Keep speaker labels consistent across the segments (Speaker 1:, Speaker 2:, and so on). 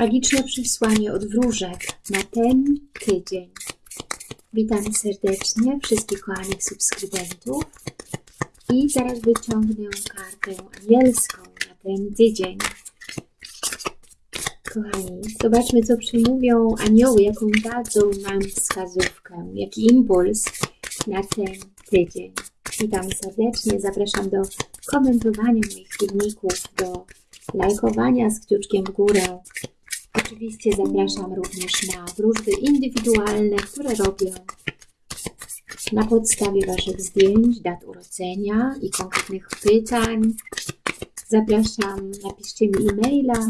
Speaker 1: Magiczne przesłanie od wróżek na ten tydzień. Witam serdecznie wszystkich kochanych subskrybentów i zaraz wyciągnę kartę anielską na ten tydzień. Kochani, zobaczmy co przymówią anioły, jaką dadzą nam wskazówkę, jaki impuls na ten tydzień. Witam serdecznie, zapraszam do komentowania moich filmików, do lajkowania z kciuczkiem w górę. Oczywiście zapraszam również na wróżby indywidualne, które robię na podstawie Waszych zdjęć, dat urodzenia i konkretnych pytań. Zapraszam, napiszcie mi e-maila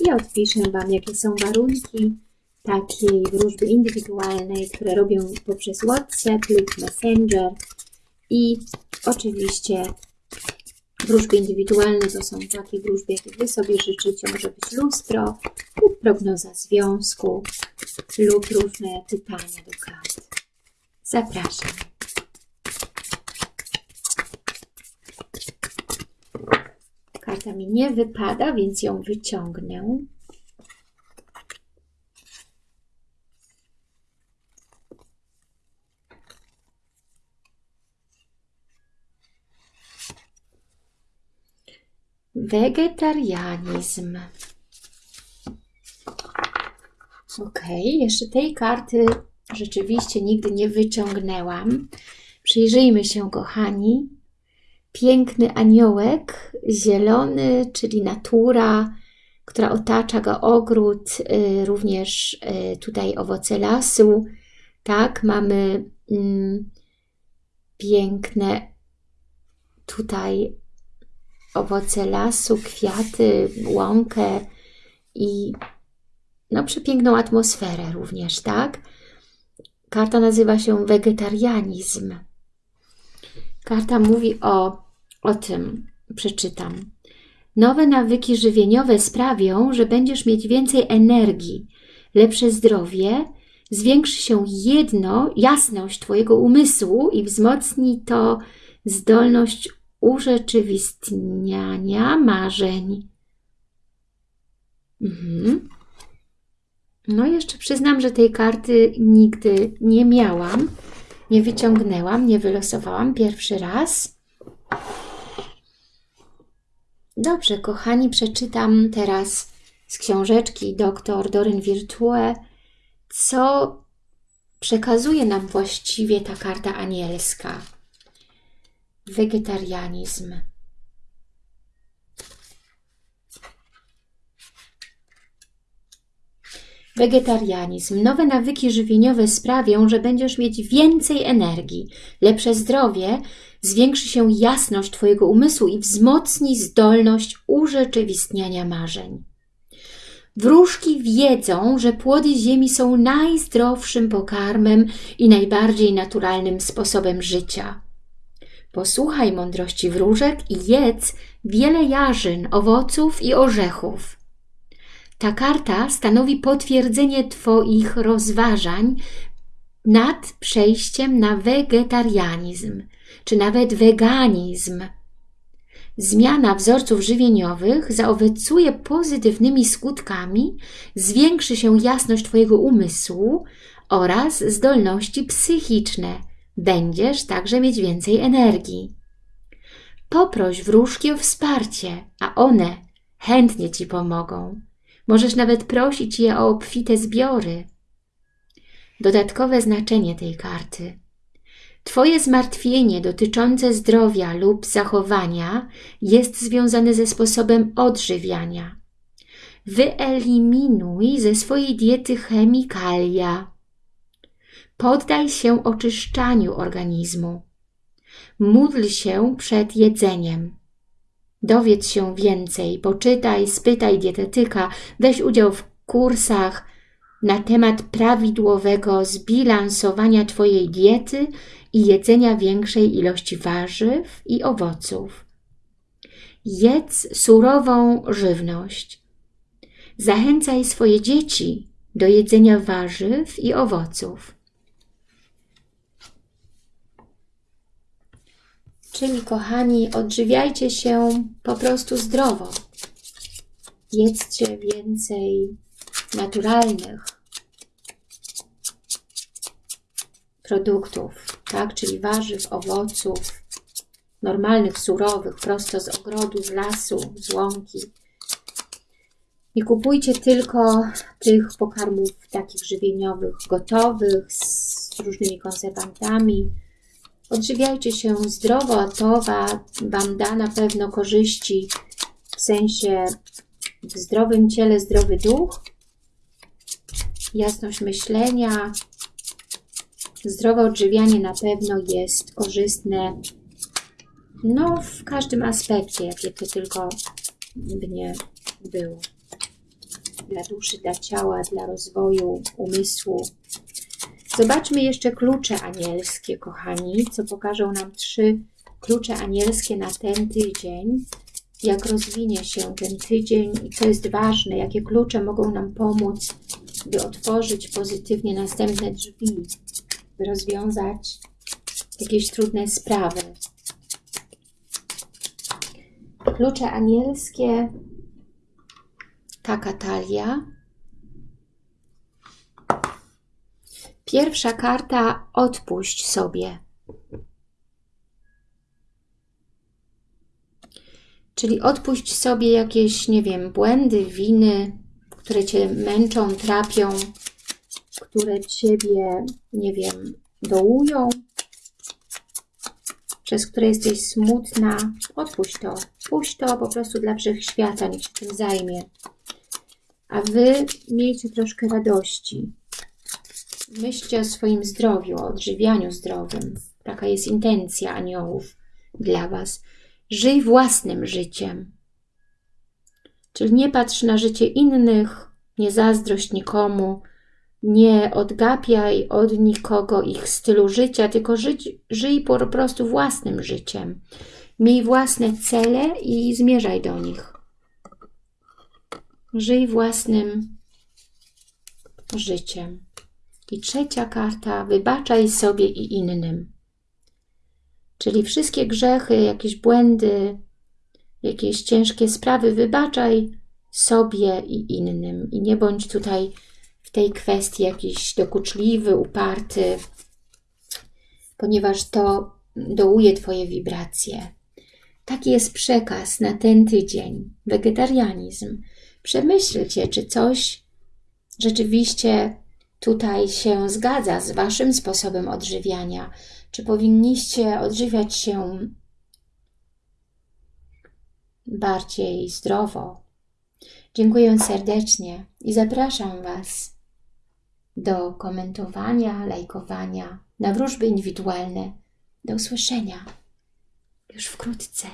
Speaker 1: i odpiszę Wam, jakie są warunki takiej wróżby indywidualnej, które robię poprzez WhatsApp lub Messenger. I oczywiście wróżby indywidualne to są takie wróżby, jakie Wy sobie życzycie. Może być lustro lub prognoza związku lub różne pytania do kart. Zapraszam. Karta mi nie wypada, więc ją wyciągnę. Wegetarianizm. Ok, jeszcze tej karty rzeczywiście nigdy nie wyciągnęłam. Przyjrzyjmy się, kochani. Piękny aniołek, zielony, czyli natura, która otacza go ogród, y, również y, tutaj owoce lasu. Tak, mamy mm, piękne tutaj owoce lasu, kwiaty, łąkę i no, przepiękną atmosferę również, tak? Karta nazywa się wegetarianizm. Karta mówi o, o tym, przeczytam. Nowe nawyki żywieniowe sprawią, że będziesz mieć więcej energii, lepsze zdrowie, zwiększy się jedno, jasność Twojego umysłu i wzmocni to zdolność urzeczywistniania marzeń. Mhm. No jeszcze przyznam, że tej karty nigdy nie miałam, nie wyciągnęłam, nie wylosowałam pierwszy raz. Dobrze, kochani, przeczytam teraz z książeczki dr Doryn Virtue, co przekazuje nam właściwie ta karta anielska. Wegetarianizm. Wegetarianizm. Nowe nawyki żywieniowe sprawią, że będziesz mieć więcej energii, lepsze zdrowie, zwiększy się jasność Twojego umysłu i wzmocni zdolność urzeczywistniania marzeń. Wróżki wiedzą, że płody ziemi są najzdrowszym pokarmem i najbardziej naturalnym sposobem życia. Posłuchaj mądrości wróżek i jedz wiele jarzyn, owoców i orzechów. Ta karta stanowi potwierdzenie Twoich rozważań nad przejściem na wegetarianizm, czy nawet weganizm. Zmiana wzorców żywieniowych zaowocuje pozytywnymi skutkami, zwiększy się jasność Twojego umysłu oraz zdolności psychiczne. Będziesz także mieć więcej energii. Poproś wróżki o wsparcie, a one chętnie Ci pomogą. Możesz nawet prosić je o obfite zbiory. Dodatkowe znaczenie tej karty. Twoje zmartwienie dotyczące zdrowia lub zachowania jest związane ze sposobem odżywiania. Wyeliminuj ze swojej diety chemikalia. Poddaj się oczyszczaniu organizmu. Módl się przed jedzeniem. Dowiedz się więcej, poczytaj, spytaj dietetyka, weź udział w kursach na temat prawidłowego zbilansowania Twojej diety i jedzenia większej ilości warzyw i owoców. Jedz surową żywność. Zachęcaj swoje dzieci do jedzenia warzyw i owoców. Czyli kochani, odżywiajcie się po prostu zdrowo. Jedzcie więcej naturalnych produktów, tak? Czyli warzyw, owoców, normalnych, surowych, prosto z ogrodu, z lasu, z łąki. Nie kupujcie tylko tych pokarmów takich żywieniowych, gotowych, z różnymi konserwantami. Odżywiajcie się zdrowo, a to Wam da na pewno korzyści w sensie w zdrowym ciele zdrowy duch, jasność myślenia, zdrowe odżywianie na pewno jest korzystne no, w każdym aspekcie, jakie to tylko by nie było. Dla duszy, dla ciała, dla rozwoju umysłu. Zobaczmy jeszcze klucze anielskie, kochani, co pokażą nam trzy klucze anielskie na ten tydzień. Jak rozwinie się ten tydzień i co jest ważne, jakie klucze mogą nam pomóc, by otworzyć pozytywnie następne drzwi, by rozwiązać jakieś trudne sprawy. Klucze anielskie, taka talia. Pierwsza karta, odpuść sobie. Czyli odpuść sobie jakieś, nie wiem, błędy, winy, które Cię męczą, trapią, które Ciebie, nie wiem, dołują, przez które jesteś smutna, odpuść to. Puść to po prostu dla wszechświata, niech się tym zajmie. A Wy miejcie troszkę radości. Myślcie o swoim zdrowiu, o odżywianiu zdrowym. Taka jest intencja aniołów dla Was. Żyj własnym życiem. Czyli nie patrz na życie innych, nie zazdrość nikomu, nie odgapiaj od nikogo ich stylu życia, tylko żyć, żyj po prostu własnym życiem. Miej własne cele i zmierzaj do nich. Żyj własnym życiem. I trzecia karta, wybaczaj sobie i innym. Czyli wszystkie grzechy, jakieś błędy, jakieś ciężkie sprawy wybaczaj sobie i innym. I nie bądź tutaj w tej kwestii jakiś dokuczliwy, uparty, ponieważ to dołuje Twoje wibracje. Taki jest przekaz na ten tydzień. Wegetarianizm. Przemyślcie, czy coś rzeczywiście tutaj się zgadza z Waszym sposobem odżywiania. Czy powinniście odżywiać się bardziej zdrowo. Dziękuję serdecznie i zapraszam Was do komentowania, lajkowania, na wróżby indywidualne. Do usłyszenia już wkrótce.